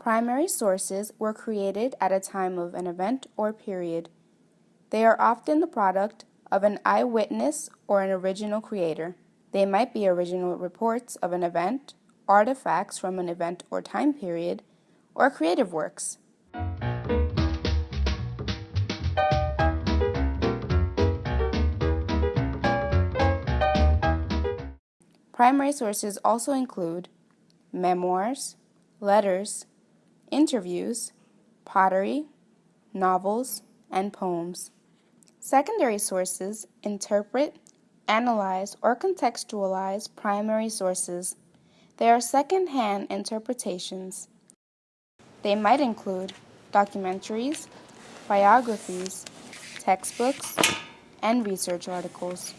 Primary sources were created at a time of an event or period. They are often the product of an eyewitness or an original creator. They might be original reports of an event, artifacts from an event or time period, or creative works. Primary sources also include memoirs, letters, interviews, pottery, novels, and poems. Secondary sources interpret, analyze, or contextualize primary sources. They are second-hand interpretations. They might include documentaries, biographies, textbooks, and research articles.